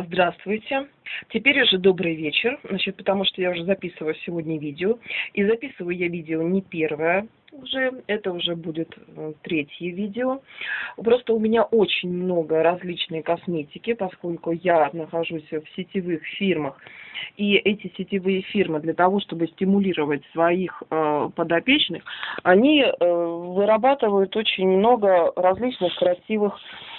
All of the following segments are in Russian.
Здравствуйте. Теперь уже добрый вечер, значит, потому что я уже записываю сегодня видео. И записываю я видео не первое уже, это уже будет э, третье видео. Просто у меня очень много различной косметики, поскольку я нахожусь в сетевых фирмах. И эти сетевые фирмы для того, чтобы стимулировать своих э, подопечных, они э, вырабатывают очень много различных красивых Э,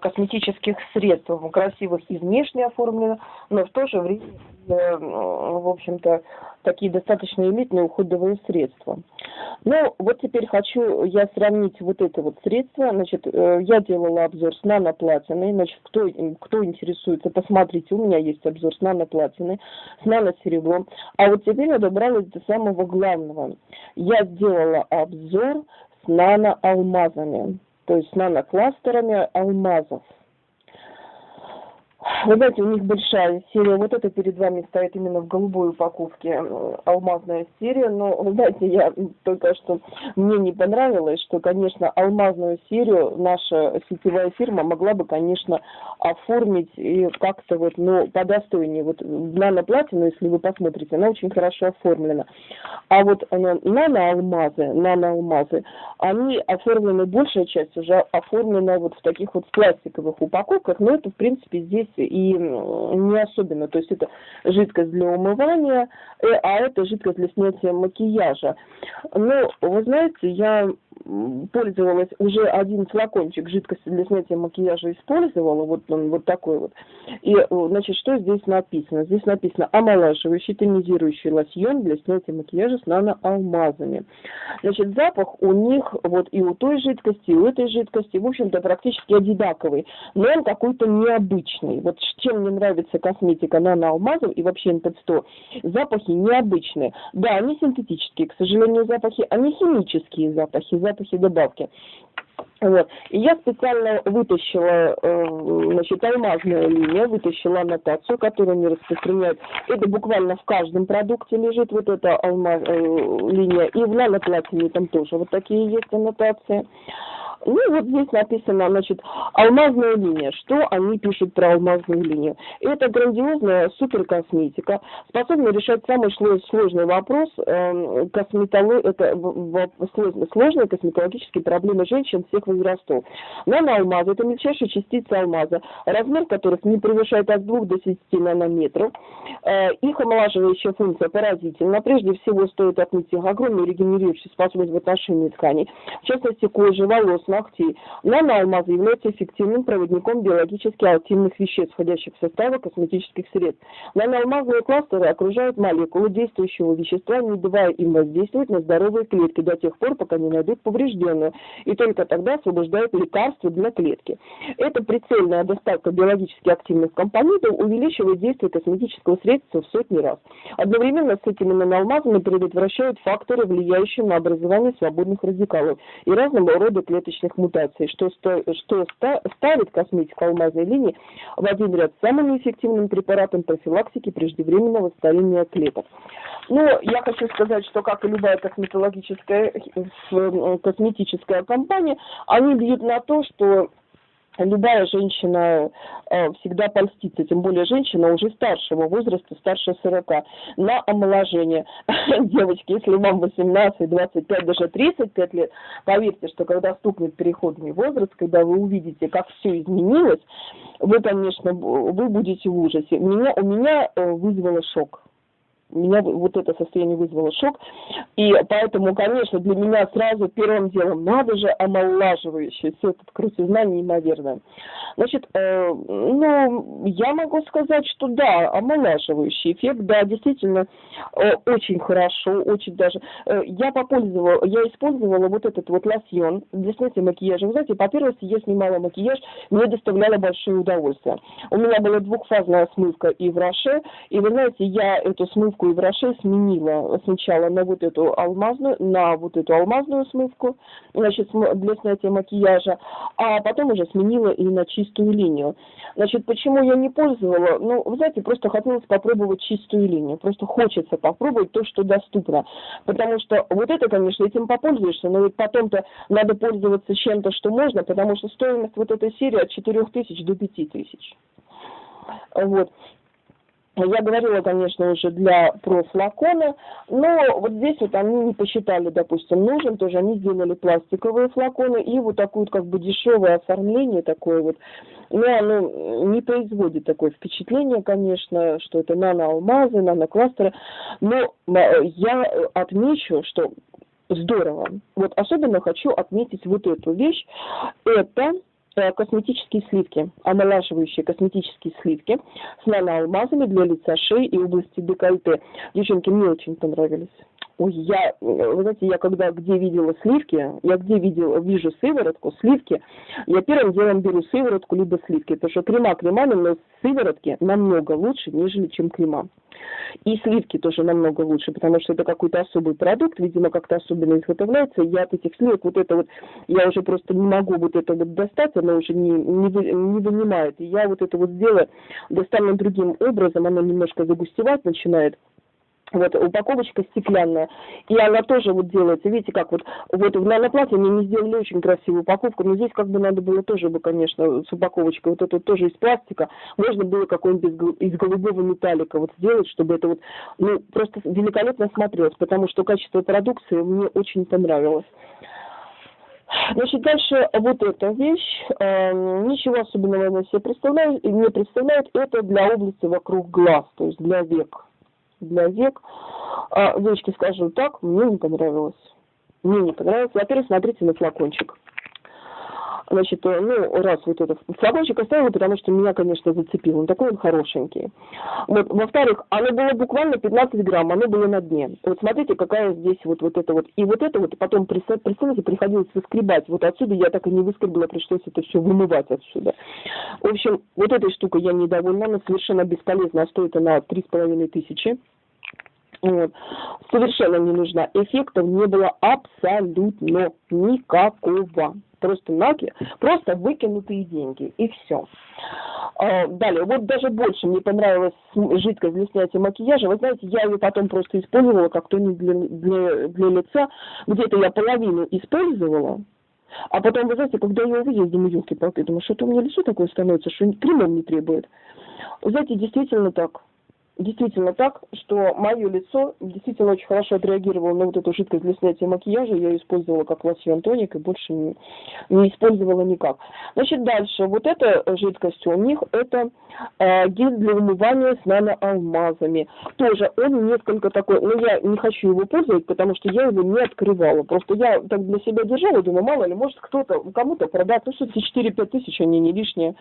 косметических средств, красивых и внешне оформлено, но в то же время, э, в общем-то, такие достаточно элитные уходовые средства. Ну, вот теперь хочу я сравнить вот это вот средство. Значит, э, я делала обзор с наноплатиной. Значит, кто, кто интересуется, посмотрите, у меня есть обзор с наноплатиной, с наносеребром. А вот теперь я добралась до самого главного. Я сделала обзор с наноалмазами то есть нанокластерами алмазов. Вы знаете, у них большая серия, вот это перед вами стоит именно в голубой упаковке алмазная серия, но, вы знаете, я только что, мне не понравилось, что, конечно, алмазную серию наша сетевая фирма могла бы, конечно, оформить и как-то вот, ну, по достойнее. Вот наноплатину, если вы посмотрите, она очень хорошо оформлена. А вот наноалмазы, наноалмазы, они оформлены, большая часть уже оформлена вот в таких вот пластиковых упаковках, но это, в принципе, здесь и не особенно. То есть это жидкость для умывания, э, а это жидкость для снятия макияжа. Но, вы знаете, я пользовалась, уже один флакончик жидкости для снятия макияжа использовала, вот он вот такой вот. И, значит, что здесь написано? Здесь написано омолаживающий, тонизирующий лосьон для снятия макияжа с наноалмазами. Значит, запах у них вот и у той жидкости, и у этой жидкости, в общем-то, практически одинаковый, но он какой-то необычный. Вот чем мне нравится косметика наноалмазов и вообще НП100, запахи необычные. Да, они синтетические, к сожалению, запахи, они химические запахи, запахи добавки. Вот. И я специально вытащила, э, значит, алмазную линию, вытащила аннотацию, которую они распространяют. Это буквально в каждом продукте лежит вот эта алмаз, э, линия. И в наноплатине там тоже вот такие есть аннотации. Ну, вот здесь написано, значит, алмазная линия. Что они пишут про алмазную линию? Это грандиозная суперкосметика, способна решать самый сложный вопрос э, косметологии, это сложные косметологические проблемы женщин всех возрастов. Наноалмазы – это мельчайшие частицы алмаза, размер которых не превышает от 2 до 10 нанометров. Э, их омолаживающая функция поразительна. Прежде всего, стоит отметить огромную регенерирующую способность в отношении тканей, в частности, кожи, волос, ногтей. Наноалмазы являются эффективным проводником биологически активных веществ, входящих в состав косметических средств. Наноалмазные кластеры окружают молекулы действующего вещества, не давая им воздействовать на здоровые клетки до тех пор, пока не найдут поврежденную, и только тогда освобождают лекарства для клетки. Эта прицельная доставка биологически активных компонентов увеличивает действие косметического средства в сотни раз. Одновременно с этими наноалмазами предотвращают факторы, влияющие на образование свободных радикалов и разного рода клеточных клеточных мутаций, что, что ставит косметику алмазной линии в один ряд с самым эффективным препаратом профилактики преждевременного старения клеток. Ну, я хочу сказать, что как и любая косметологическая косметическая компания, они бьют на то, что любая женщина э, всегда польстится, тем более женщина уже старшего возраста, старше 40, на омоложение. Девочки, если вам 18, 25, даже 35 лет, поверьте, что когда стукнет переходный возраст, когда вы увидите, как все изменилось, вы, конечно, вы будете в ужасе. Меня, у меня э, вызвало шок меня вот это состояние вызвало шок. И поэтому, конечно, для меня сразу первым делом надо же омолаживающее. Все это крутизна неимоверная. Значит, э, ну, я могу сказать, что да, омолаживающий эффект, да, действительно, э, очень хорошо, очень даже. Э, я попользовала, я использовала вот этот вот лосьон для снятия макияжа. Вы знаете, по первости, я снимала макияж, мне доставляло большое удовольствие. У меня была двухфазная смывка и в Роше, и вы знаете, я эту смывку смывку в Роше сменила сначала на вот эту алмазную, на вот эту алмазную смывку, значит, для снятия макияжа, а потом уже сменила и на чистую линию. Значит, почему я не пользовала? Ну, вы знаете, просто хотелось попробовать чистую линию. Просто хочется попробовать то, что доступно. Потому что вот это, конечно, этим попользуешься, но ведь потом-то надо пользоваться чем-то, что можно, потому что стоимость вот этой серии от 4 тысяч до 5 тысяч. Вот. Я говорила, конечно, уже для про флакона, но вот здесь вот они не посчитали, допустим, нужен, тоже они сделали пластиковые флаконы и вот такое вот как бы дешевое оформление такое вот, но оно не производит такое впечатление, конечно, что это наноалмазы, нанокластеры, но я отмечу, что здорово. Вот особенно хочу отметить вот эту вещь. Это Э, косметические сливки, омолаживающие косметические сливки с наноалмазами для лица, шеи и области декольте. Девчонки, мне очень понравились. Ой, я, вы знаете, я когда где видела сливки, я где видела, вижу сыворотку, сливки, я первым делом беру сыворотку либо сливки, потому что крема кремами, но сыворотки намного лучше, нежели чем крема. И сливки тоже намного лучше, потому что это какой-то особый продукт, видимо, как-то особенно изготовляется. Я от этих сливок вот это вот, я уже просто не могу вот это вот достать, оно уже не, не, вы, не вынимает. И я вот это вот сделаю, достану другим образом, оно немножко загустевать начинает вот упаковочка стеклянная, и она тоже вот делается, видите, как вот, вот в наноплате они не сделали очень красивую упаковку, но здесь как бы надо было тоже бы, конечно, с упаковочкой, вот это тоже из пластика, можно было какой-нибудь из голубого металлика вот сделать, чтобы это вот, ну, просто великолепно смотрелось, потому что качество продукции мне очень понравилось. Значит, дальше вот эта вещь, э, ничего особенного она себе представляет, не представляет, это для области вокруг глаз, то есть для век для век. А, девочки, скажу так, мне не понравилось. Мне не понравилось. Во-первых, смотрите на флакончик. Значит, э, ну, раз вот этот флакончик оставила, потому что меня, конечно, зацепил. Он такой он хорошенький. Вот, во-вторых, оно было буквально 15 грамм, оно было на дне. Вот смотрите, какая здесь вот, вот это вот. И вот это вот потом, представьте, приходилось выскребать. Вот отсюда я так и не выскребла, пришлось это все вымывать отсюда. В общем, вот этой штукой я недовольна, она совершенно бесполезна, стоит она 3,5 тысячи. Вот. Совершенно не нужна. Эффектов не было абсолютно никакого. Просто нагло, просто выкинутые деньги, и все. А, далее, вот даже больше мне понравилась жидкость для снятия макияжа. Вы знаете, я ее потом просто использовала как тоник для, для, для лица. Где-то я половину использовала, а потом, вы знаете, когда я увидела, думаю, елки-палки, думаю, что-то у меня лицо такое становится, что кремом не требует. Вы знаете, действительно так действительно так, что мое лицо действительно очень хорошо отреагировало на вот эту жидкость для снятия макияжа. Я ее использовала как лосьон тоник и больше не, не использовала никак. Значит, дальше. Вот эта жидкость у них это э, гель для умывания с наноалмазами. Тоже он несколько такой, но я не хочу его пользовать, потому что я его не открывала. Просто я так для себя держала, думаю, мало ли, может кто-то, кому-то продать, ну что 4-5 тысяч, они не лишние.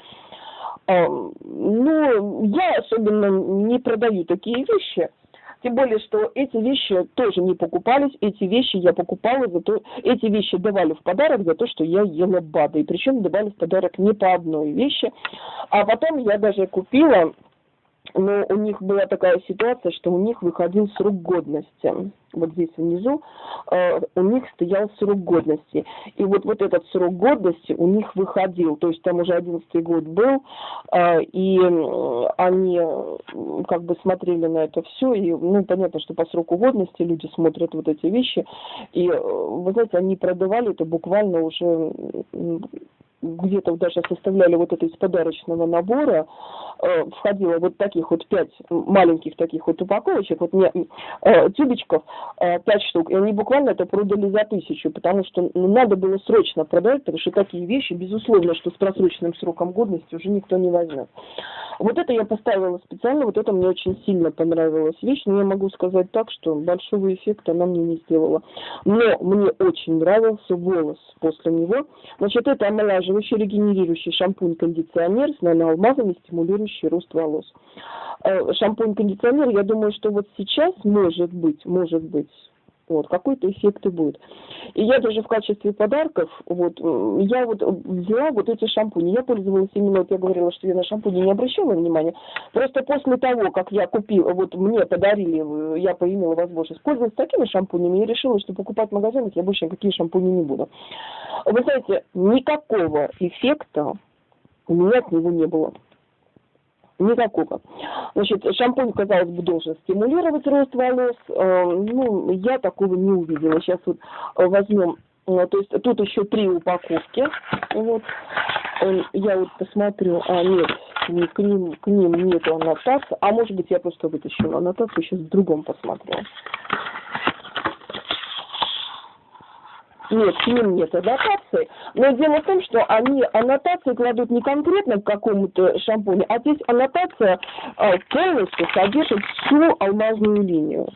Ну, я особенно не продаю такие вещи. Тем более, что эти вещи тоже не покупались, эти вещи я покупала за то, эти вещи давали в подарок за то, что я ела БАДы. И причем давали в подарок не по одной вещи. А потом я даже купила но у них была такая ситуация, что у них выходил срок годности. Вот здесь внизу э, у них стоял срок годности. И вот, вот этот срок годности у них выходил. То есть там уже одиннадцатый год был, э, и они как бы смотрели на это все. И, ну, понятно, что по сроку годности люди смотрят вот эти вещи. И, э, вы знаете, они продавали это буквально уже где-то даже составляли вот это из подарочного набора, э, входило вот таких вот пять маленьких таких вот упаковочек, вот не, э, тюбичков, э, пять штук, и они буквально это продали за тысячу, потому что ну, надо было срочно продать, потому что такие вещи, безусловно, что с просроченным сроком годности уже никто не возьмет. Вот это я поставила специально, вот это мне очень сильно понравилась вещь, но я могу сказать так, что большого эффекта она мне не сделала. Но мне очень нравился волос после него. Значит, это омолаживающий, регенерирующий шампунь-кондиционер с наноалмазами, стимулирующий рост волос. Э, шампунь-кондиционер, я думаю, что вот сейчас, может быть, может быть, вот, какой-то эффект и будет. И я даже в качестве подарков, вот, я вот взяла вот эти шампуни. Я пользовалась именно, вот я говорила, что я на шампуни не обращала внимания. Просто после того, как я купила, вот мне подарили, я поимела возможность пользоваться такими шампунями, я решила, что покупать в магазинах я больше никакие шампуни не буду. Вы знаете, никакого эффекта у меня от него не было. Никакого. Значит, шампунь, казалось бы, должен стимулировать рост волос. Э, ну, я такого не увидела. Сейчас вот возьмем, э, то есть тут еще три упаковки. Вот. Э, я вот посмотрю, а нет, к ним, к ним нету аннотации. А может быть, я просто вытащила аннотацию, сейчас в другом посмотрю. Нет, к ним нет аннотации. Но дело в том, что они аннотации кладут не конкретно к какому-то шампуню, а здесь аннотация э, полностью содержит всю алмазную линию.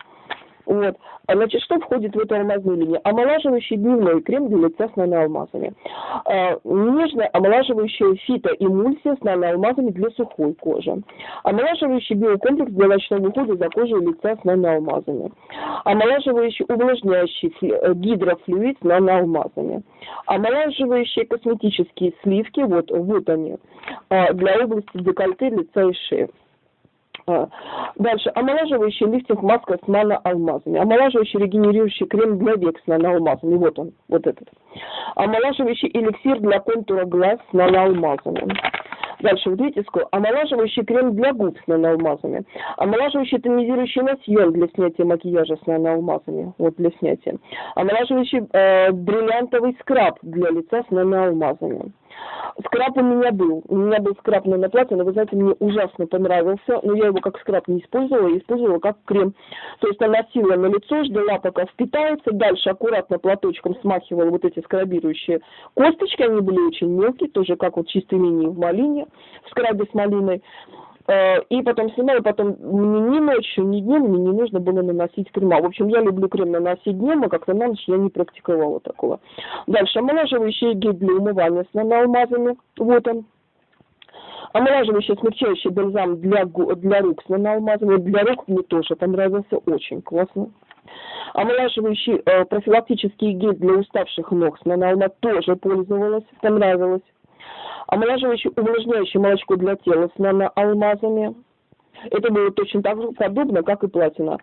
Вот. А, значит, что входит в эту алмазную линию? Омолаживающий дневной крем для лица с наноалмазами. А, нежная омолаживающая фитоэмульсия с наноалмазами для сухой кожи. Омолаживающий биокомплекс для ночного ухода за кожей лица с наноалмазами. Омолаживающий увлажняющий э, гидрофлюид с наноалмазами. Омолаживающие косметические сливки, вот, вот они, а, для области декольте, лица и шеи. А, дальше. Омолаживающий лифтинг маска с наноалмазами. Омолаживающий регенерирующий крем для век с наноалмазами. Вот он, вот этот. Омолаживающий эликсир для контура глаз с наноалмазами. Дальше, вот видите, сколько? Омолаживающий крем для губ с наноалмазами. Омолаживающий тонизирующий лосьон для снятия макияжа с наноалмазами. Вот для снятия. Омолаживающий э, бриллиантовый скраб для лица с наноалмазами. Скраб у меня был. У меня был скраб на платье, но, вы знаете, мне ужасно понравился. Но я его как скраб не использовала, я использовала как крем. То есть наносила на лицо, ждала, пока впитается. Дальше аккуратно платочком смахивала вот эти скрабирующие косточки. Они были очень мелкие, тоже как вот чистые линии в малине, в скрабе с малиной. Э, и потом снимаю, потом мне ни ночью, ни днем мне не нужно было наносить крема. В общем, я люблю крем наносить днем, а как-то на ночь я не практиковала такого. Дальше, омолаживающий гель для умывания с наноалмазами. Вот он. Омолаживающий, смягчающий бальзам для, для рук с наноалмазами. Для рук мне тоже понравился, очень классно. Омолаживающий э, профилактический гель для уставших ног с наноалмазами тоже пользовалась, понравилось омолаживающее, увлажняющее молочко для тела с наноалмазами. Это было точно так же подобно, как и платина.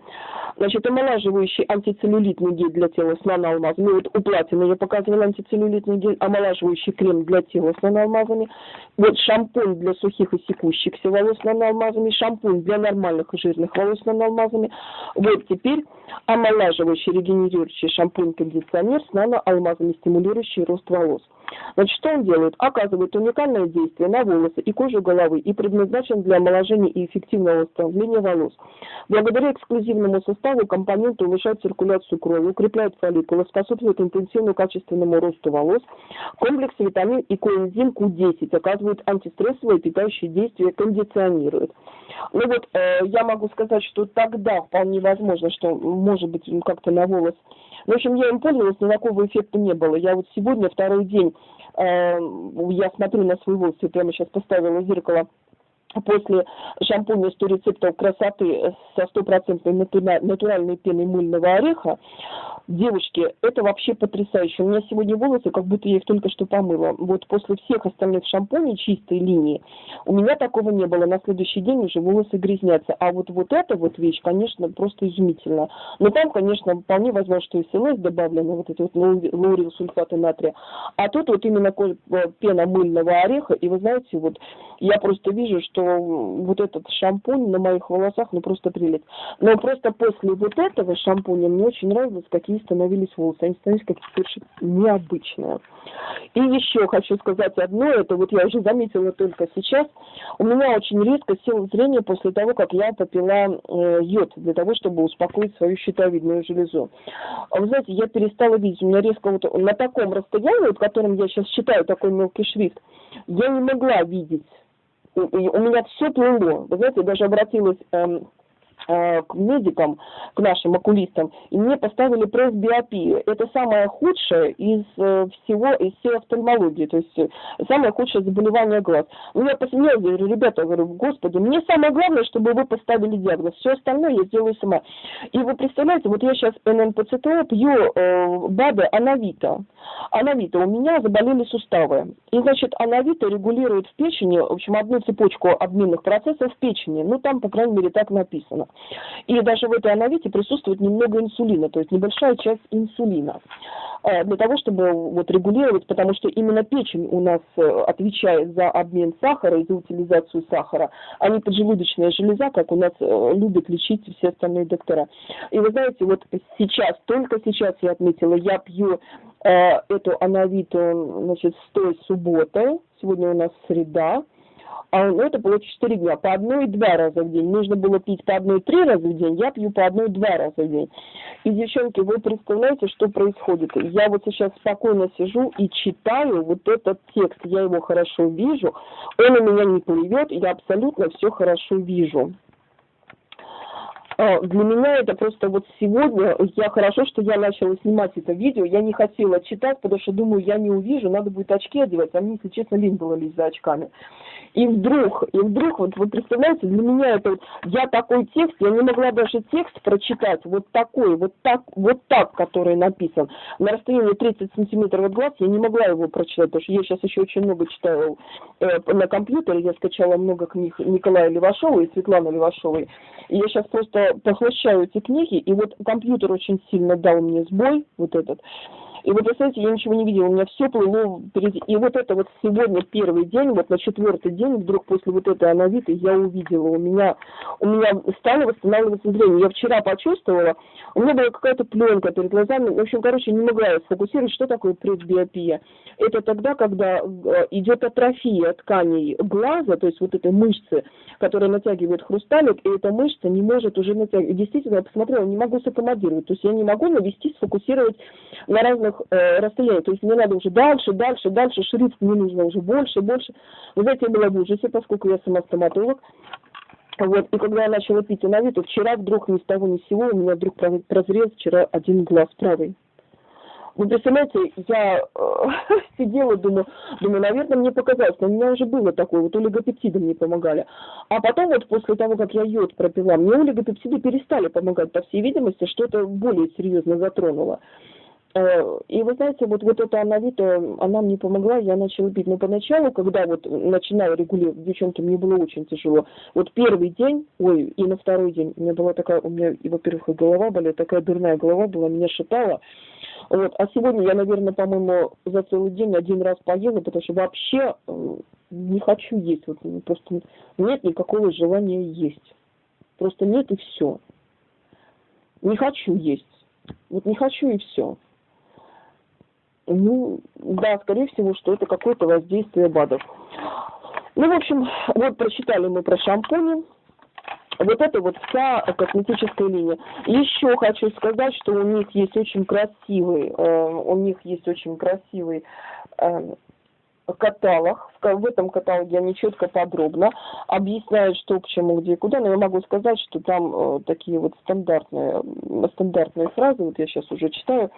Значит, омолаживающий антицеллюлитный гель для тела с наноалмазами. Ну, вот у платины я показывала антицеллюлитный гель, омолаживающий крем для тела с наноалмазами. Вот шампунь для сухих и секущихся волос с наноалмазами, шампунь для нормальных и жирных волос с наноалмазами. Вот теперь омолаживающий регенерирующий шампунь-кондиционер с наноалмазами, стимулирующий рост волос. Значит, что он делает? Оказывает уникальное действие на волосы и кожу головы и предназначен для омоложения и эффективного восстановления волос. Благодаря эксклюзивному составу компонент улучшает циркуляцию крови, укрепляет фолликулы, способствует интенсивному качественному росту волос. Комплекс витамин и коэнзим Q10 оказывает антистрессовое питающее действие, кондиционирует. Ну вот, э, я могу сказать, что тогда вполне возможно, что может быть как-то на волос в общем, я им пользовалась, никакого эффекта не было. Я вот сегодня второй день, э, я смотрю на свой волос, я прямо сейчас поставила зеркало после шампуня 100 рецептов красоты со стопроцентной натуральной пеной мыльного ореха, девушки, это вообще потрясающе. У меня сегодня волосы, как будто я их только что помыла. Вот после всех остальных шампуней чистой линии у меня такого не было. На следующий день уже волосы грязнятся. А вот, вот эта вот вещь, конечно, просто изумительно. Но там, конечно, вполне возможно, что и СЛС добавлено, вот это вот лаурил сульфаты натрия. А тут вот именно э, пена мыльного ореха. И вы знаете, вот я просто вижу, что вот этот шампунь на моих волосах, ну просто прелесть. Но просто после вот этого шампуня мне очень нравилось, какие становились волосы. Они становились какие-то совершенно необычные. И еще хочу сказать одно, это вот я уже заметила только сейчас. У меня очень резко села зрение после того, как я попила э, йод для того, чтобы успокоить свою щитовидную железу. Вы знаете, я перестала видеть, у меня резко вот на таком расстоянии, вот которым я сейчас читаю такой мелкий шрифт, я не могла видеть у меня все плыло. Вы знаете, я даже обратилась эм, Э, к медикам, к нашим окулистам, и мне поставили пресс-биопию. Это самое худшее из э, всего, из всей офтальмологии, то есть э, самое худшее заболевание глаз. Ну, я посмеялась, говорю, ребята, говорю, господи, мне самое главное, чтобы вы поставили диагноз, все остальное я сделаю сама. И вы представляете, вот я сейчас ННПЦТО пью э, БАДы Анавита. Анавита, у меня заболели суставы. И, значит, Анавита регулирует в печени, в общем, одну цепочку обменных процессов в печени. Ну, там, по крайней мере, так написано. И даже в этой анавите присутствует немного инсулина, то есть небольшая часть инсулина э, для того, чтобы вот регулировать, потому что именно печень у нас э, отвечает за обмен сахара и за утилизацию сахара, а не поджелудочная железа, как у нас э, любят лечить все остальные доктора. И вы знаете, вот сейчас, только сейчас я отметила, я пью эту анавиту, значит, с той субботы, сегодня у нас среда, а ну, это было 4 дня, по одной-два раза в день. Нужно было пить по одной-три раза в день, я пью по одной-два раза в день. И, девчонки, вы представляете, что происходит? Я вот сейчас спокойно сижу и читаю вот этот текст, я его хорошо вижу, он у меня не плывет, я абсолютно все хорошо вижу. А, для меня это просто вот сегодня, я хорошо, что я начала снимать это видео, я не хотела читать, потому что думаю, я не увижу, надо будет очки одевать, а мне, если честно, лень было лезть за очками. И вдруг, и вдруг, вот вы представляете, для меня это, я такой текст, я не могла даже текст прочитать, вот такой, вот так, вот так, который написан, на расстоянии 30 сантиметров от глаз, я не могла его прочитать, потому что я сейчас еще очень много читаю э, на компьютере, я скачала много книг Николая Левашова и Светланы Левашовой, и я сейчас просто поглощаю эти книги, и вот компьютер очень сильно дал мне сбой, вот этот, и вы знаете, я ничего не видела, у меня все плыло впереди. И вот это вот сегодня первый день, вот на четвертый день, вдруг после вот этой анавиты я увидела, у меня, у меня стало восстанавливаться зрение. Я вчера почувствовала, у меня была какая-то пленка перед глазами, в общем, короче, не могла я сфокусировать, что такое предбиопия. Это тогда, когда э, идет атрофия тканей глаза, то есть вот этой мышцы, которая натягивает хрусталик, и эта мышца не может уже натягивать. Действительно, я посмотрела, не могу саккомодировать, то есть я не могу навести, сфокусировать на разных э, расстояний. То есть мне надо уже дальше, дальше, дальше, шрифт мне нужно уже больше, больше. Вы знаете, я была в ужасе, поскольку я сама стоматолог. Вот, и когда я начала пить инавиту, вчера вдруг ни с того ни с сего у меня вдруг прозрел вчера один глаз правый. Вы представляете, я э, сидела, думаю, думаю, наверное, мне показалось, но у меня уже было такое, вот олигопептиды мне помогали. А потом вот после того, как я йод пропила, мне олигопептиды перестали помогать, по всей видимости, что-то более серьезно затронуло. Э, и вы знаете, вот, вот эта анавита, она мне помогла, я начала пить. Но поначалу, когда вот начинала регулировать, девчонки, мне было очень тяжело. Вот первый день, ой, и на второй день, у меня была такая, у меня, во-первых, голова болела, такая дурная голова была, меня шатала. Вот. А сегодня я, наверное, по-моему, за целый день один раз поела, потому что вообще э, не хочу есть. Вот, просто нет никакого желания есть. Просто нет и все. Не хочу есть. Вот не хочу и все. Ну, да, скорее всего, что это какое-то воздействие БАДов. Ну, в общем, вот прочитали мы про шампуни. Вот это вот вся косметическая линия. Еще хочу сказать, что у них есть очень красивый, э, у них есть очень красивый э, каталог. В этом каталоге они четко подробно объясняют, что к чему, где и куда. Но я могу сказать, что там э, такие вот стандартные, стандартные фразы, вот я сейчас уже читаю,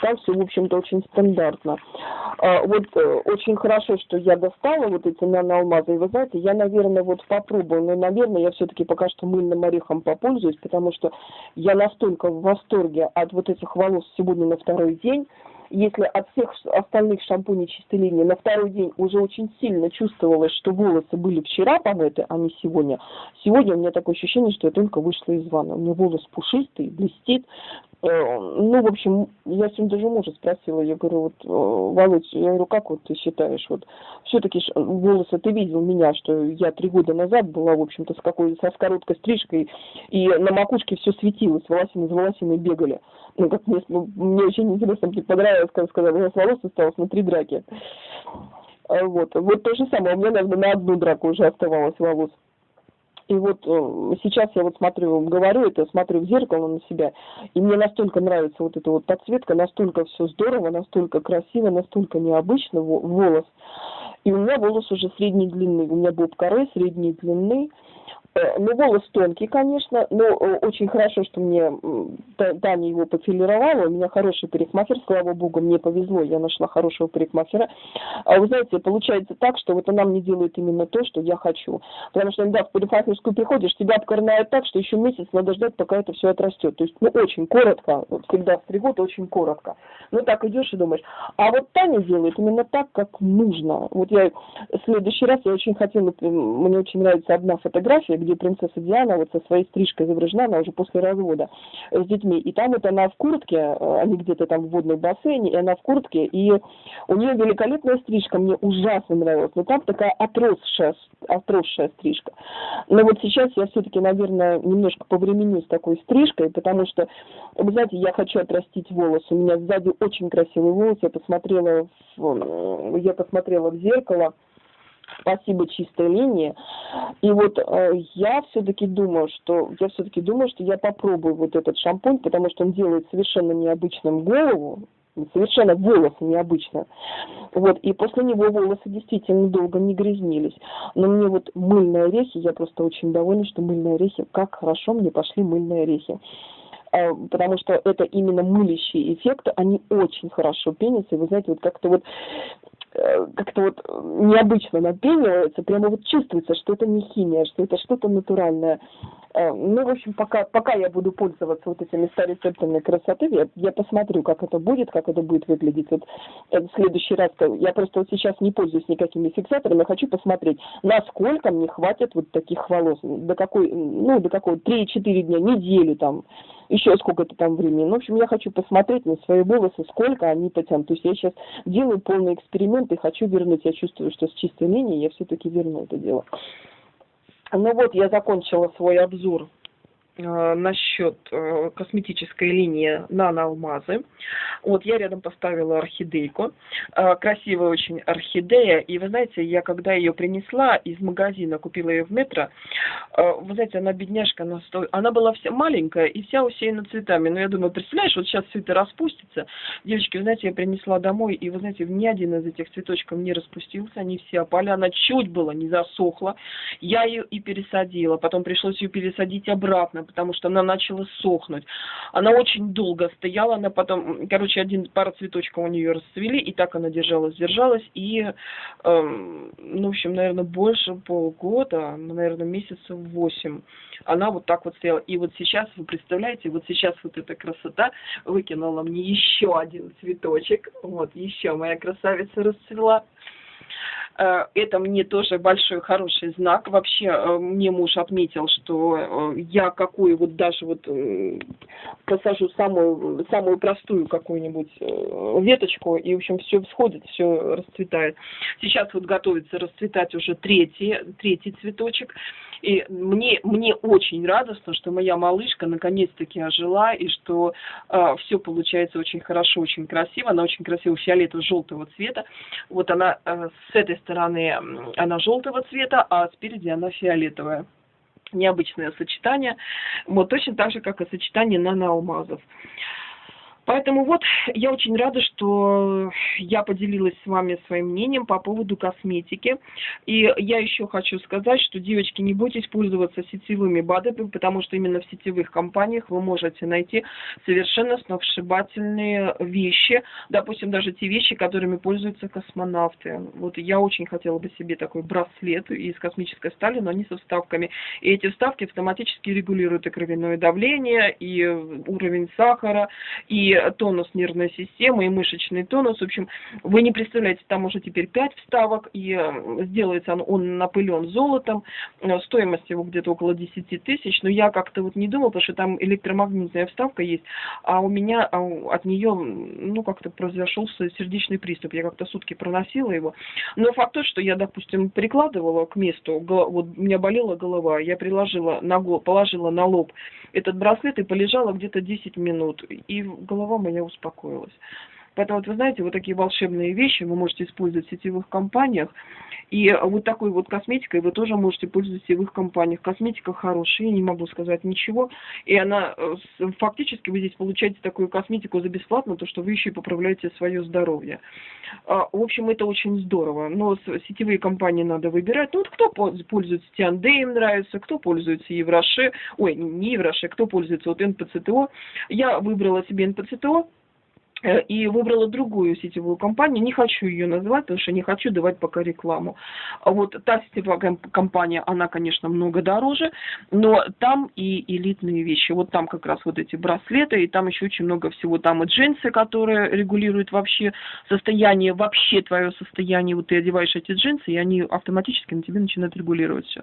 там все, в общем-то, очень стандартно. Э, вот э, очень хорошо, что я достала вот эти наноалмазы. И вы знаете, я, наверное, вот попробую, но, наверное, я все-таки пока что мыльным орехом попользуюсь, потому что я настолько в восторге от вот этих волос сегодня на второй день, если от всех остальных шампуней чистой линии на второй день уже очень сильно чувствовалось, что волосы были вчера помыты, а не сегодня, сегодня у меня такое ощущение, что я только вышла из ванны. У меня волос пушистый, блестит. Э, ну, в общем, я сегодня даже мужа спросила, я говорю, вот, э, Володь, я говорю, как вот ты считаешь, вот, все-таки волосы, ты видел меня, что я три года назад была, в общем-то, с какой со с короткой стрижкой, и на макушке все светилось, волосины за волосиной бегали ну, как мне, ну, мне очень интересно, мне понравилось, как сказала, у меня с волос осталось на три драки. Вот, вот то же самое, у меня, наверное, на одну драку уже оставалось волос. И вот э, сейчас я вот смотрю, говорю это, смотрю в зеркало на себя, и мне настолько нравится вот эта вот подсветка, настолько все здорово, настолько красиво, настолько необычно волос. И у меня волос уже средней длины, у меня боб коры средней длины, ну, волос тонкий, конечно, но э, очень хорошо, что мне Таня его пофилировала. У меня хороший парикмахер, слава богу, мне повезло, я нашла хорошего парикмахера. А вы знаете, получается так, что вот она мне делает именно то, что я хочу. Потому что иногда в парикмахерскую приходишь, тебя обкорнают так, что еще месяц надо ждать, пока это все отрастет. То есть, ну, очень коротко, всегда стригут очень коротко. Ну, так идешь и думаешь. А вот Таня делает именно так, как нужно. Вот я в следующий раз, я очень хотела, мне очень нравится одна фотография, где принцесса Диана вот со своей стрижкой изображена, она уже после развода с детьми. И там вот она в куртке, э, они где-то там в водной бассейне, и она в куртке, и у нее великолепная стрижка, мне ужасно нравилась. Но там такая отросшая, отросшая стрижка. Но вот сейчас я все-таки, наверное, немножко повременю с такой стрижкой, потому что, вы знаете, я хочу отрастить волосы. У меня сзади очень красивый волос. Я посмотрела в, я посмотрела в зеркало, Спасибо чистой линии. И вот э, я все-таки думаю, что я все-таки думаю, что я попробую вот этот шампунь, потому что он делает совершенно необычным голову, совершенно волосы необычно. Вот, и после него волосы действительно долго не грязнились. Но мне вот мыльные орехи, я просто очень довольна, что мыльные орехи, как хорошо мне пошли мыльные орехи. А, потому что это именно мылящие эффекты, они очень хорошо пенятся, и вы знаете, вот как-то вот Э, как-то вот необычно напенивается, прямо вот чувствуется, что это не химия, что это что-то натуральное. Э, ну, в общем, пока, пока я буду пользоваться вот этими 100 рецептами красоты, я, я посмотрю, как это будет, как это будет выглядеть. Вот э, в следующий раз, я просто вот сейчас не пользуюсь никакими фиксаторами, хочу посмотреть, насколько мне хватит вот таких волос, до какой, ну, до какого, 3-4 дня, неделю там, еще сколько-то там времени. Ну, в общем, я хочу посмотреть на свои волосы, сколько они потянут. То есть я сейчас делаю полный эксперимент и хочу вернуть. Я чувствую, что с чистой линией я все-таки верну это дело. Ну вот, я закончила свой обзор насчет э, косметической линии наноалмазы. Вот я рядом поставила орхидейку. Э, красивая очень орхидея. И вы знаете, я когда ее принесла из магазина, купила ее в метро, вы знаете, она бедняжка, она, сто... она была вся маленькая и вся усеяна цветами. Но я думаю, представляешь, вот сейчас все это распустится. Девочки, вы знаете, я принесла домой, и вы знаете, ни один из этих цветочков не распустился, они все опали. Она чуть было не засохла. Я ее и пересадила. Потом пришлось ее пересадить обратно потому что она начала сохнуть. Она очень долго стояла, она потом, короче, один пара цветочков у нее расцвели, и так она держалась, держалась, и, э, ну, в общем, наверное, больше полгода, наверное, месяцев восемь, она вот так вот стояла. И вот сейчас, вы представляете, вот сейчас вот эта красота выкинула мне еще один цветочек, вот, еще моя красавица расцвела. Э, это мне тоже большой хороший знак. Вообще э, мне муж отметил, что э, я какую вот даже вот посажу самую, самую простую какую-нибудь веточку, и, в общем, все всходит, все расцветает. Сейчас вот готовится расцветать уже третий, третий цветочек. И мне, мне очень радостно, что моя малышка наконец-таки ожила, и что э, все получается очень хорошо, очень красиво. Она очень красиво фиолетово-желтого цвета. Вот она э, с этой стороны, она желтого цвета, а спереди она фиолетовая необычное сочетание, вот точно так же, как и сочетание наноалмазов. Поэтому вот я очень рада, что я поделилась с вами своим мнением по поводу косметики. И я еще хочу сказать, что, девочки, не бойтесь пользоваться сетевыми БАДами, потому что именно в сетевых компаниях вы можете найти совершенно сногсшибательные вещи. Допустим, даже те вещи, которыми пользуются космонавты. Вот я очень хотела бы себе такой браслет из космической стали, но не со вставками. И эти вставки автоматически регулируют и кровяное давление, и уровень сахара, и тонус нервной системы, и мышечный тонус. В общем, вы не представляете, там уже теперь 5 вставок, и э, сделается он, он напылен золотом. Э, стоимость его где-то около 10 тысяч. Но я как-то вот не думала, потому что там электромагнитная вставка есть, а у меня а от нее, ну, как-то произошел сердечный приступ. Я как-то сутки проносила его. Но факт тот, что я, допустим, прикладывала к месту, вот у меня болела голова, я приложила на, положила на лоб этот браслет и полежала где-то 10 минут. И голова голова моя успокоилась. Поэтому, вот вы знаете, вот такие волшебные вещи вы можете использовать в сетевых компаниях. И вот такой вот косметикой вы тоже можете пользоваться в сетевых компаниях. Косметика хорошая, не могу сказать ничего. И она, э, фактически вы здесь получаете такую косметику за бесплатно, то что вы еще и поправляете свое здоровье. А, в общем, это очень здорово. Но сетевые компании надо выбирать. Ну, вот кто пользуется Тианде, им нравится, кто пользуется Евроше, ой, не Евроше, кто пользуется вот НПЦТО. Я выбрала себе НПЦТО, и выбрала другую сетевую компанию. Не хочу ее называть, потому что не хочу давать пока рекламу. Вот та сетевая компания, она, конечно, много дороже, но там и элитные вещи. Вот там как раз вот эти браслеты, и там еще очень много всего. Там и джинсы, которые регулируют вообще состояние, вообще твое состояние. Вот ты одеваешь эти джинсы, и они автоматически на тебе начинают регулировать все.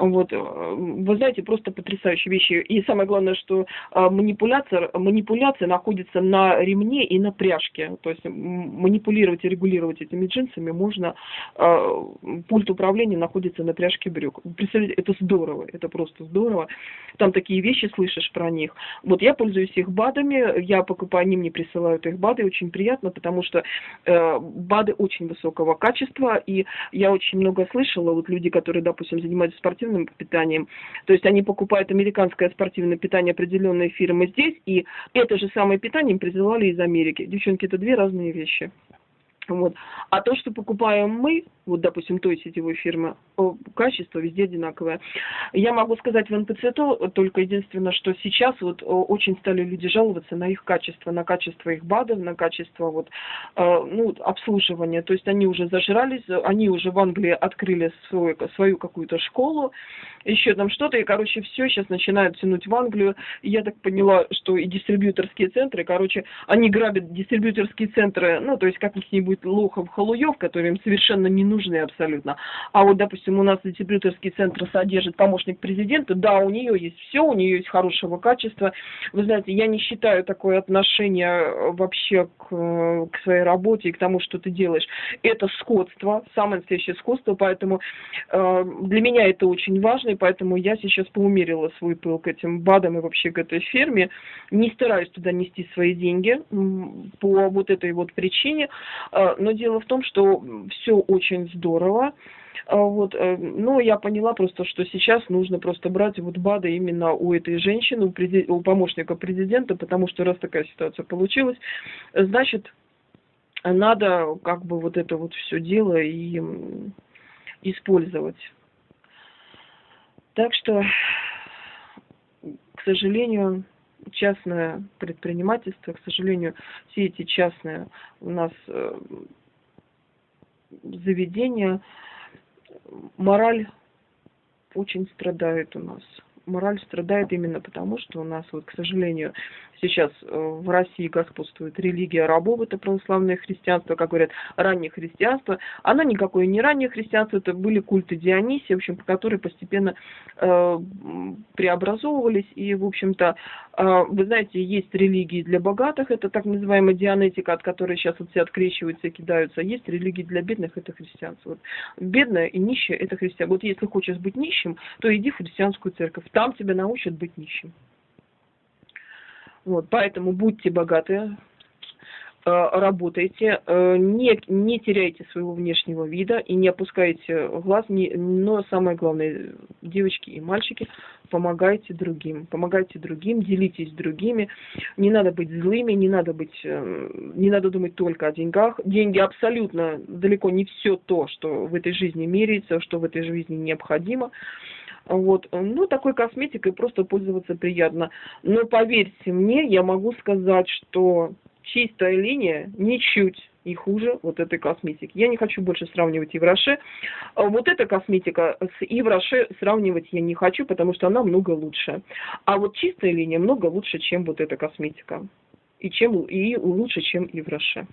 Вот, э, вы знаете, просто потрясающие вещи. И самое главное, что э, манипуляция, манипуляция находится на ремне, длине и на пряжке. То есть манипулировать и регулировать этими джинсами можно. Э, пульт управления находится на пряжке брюк. Представляете, это здорово, это просто здорово. Там такие вещи слышишь про них. Вот я пользуюсь их БАДами, я покупаю, они мне присылают их БАДы, очень приятно, потому что э, БАДы очень высокого качества, и я очень много слышала, вот люди, которые, допустим, занимаются спортивным питанием, то есть они покупают американское спортивное питание определенной фирмы здесь, и это же самое питание им присылали из Америки. Девчонки, это две разные вещи. Вот. А то, что покупаем мы, вот, допустим, той сетевой фирмы, качество везде одинаковое. Я могу сказать в НПЦ то, только единственное, что сейчас вот очень стали люди жаловаться на их качество, на качество их БАДов, на качество вот, э, ну, обслуживания. То есть они уже зажрались, они уже в Англии открыли свой, свою какую-то школу, еще там что-то, и, короче, все сейчас начинают тянуть в Англию. Я так поняла, что и дистрибьюторские центры, короче, они грабят дистрибьюторские центры, ну, то есть каких-нибудь лохов, халуев, которые им совершенно не нужны абсолютно. А вот, допустим, у нас дистрибьюторский центр содержит помощник президента, да, у нее есть все, у нее есть хорошего качества. Вы знаете, я не считаю такое отношение вообще к, к своей работе и к тому, что ты делаешь. Это скотство, самое настоящее скотство, поэтому э, для меня это очень важно и поэтому я сейчас поумерила свой пыл к этим БАДам и вообще к этой ферме. Не стараюсь туда нести свои деньги по вот этой вот причине. А, но дело в том, что все очень здорово. А, вот, э, ну, я поняла просто, что сейчас нужно просто брать вот БАДы именно у этой женщины, у, презид... у помощника президента, потому что раз такая ситуация получилась, значит, надо как бы вот это вот все дело и использовать. Так что, к сожалению, частное предпринимательство, к сожалению, все эти частные у нас э, заведения, мораль очень страдает у нас. Мораль страдает именно потому, что у нас, вот, к сожалению, сейчас э, в России господствует религия рабов, это православное христианство, как говорят, раннее христианство. Оно никакое не раннее христианство, это были культы Дионисия, в общем, которые постепенно э, преобразовывались. И, в общем-то, э, вы знаете, есть религии для богатых, это так называемая дианетика, от которой сейчас вот все открещиваются и кидаются. Есть религии для бедных, это христианство. Вот. Бедное и нищее – это христианство. Вот если хочешь быть нищим, то иди в христианскую церковь, там тебя научат быть нищим. Вот, поэтому будьте богаты, э, работайте, э, не, не теряйте своего внешнего вида и не опускайте глаз, не, но самое главное, девочки и мальчики, помогайте другим, помогайте другим, делитесь другими, не надо быть злыми, не надо быть, э, не надо думать только о деньгах, деньги абсолютно далеко не все то, что в этой жизни меряется, что в этой жизни необходимо, вот. Ну, такой косметикой просто пользоваться приятно. Но поверьте мне, я могу сказать, что чистая линия ничуть не хуже вот этой косметики. Я не хочу больше сравнивать Евроше. А вот эта косметика с Евроше сравнивать я не хочу, потому что она много лучше. А вот чистая линия много лучше, чем вот эта косметика. И, чем, и лучше, чем Евроше.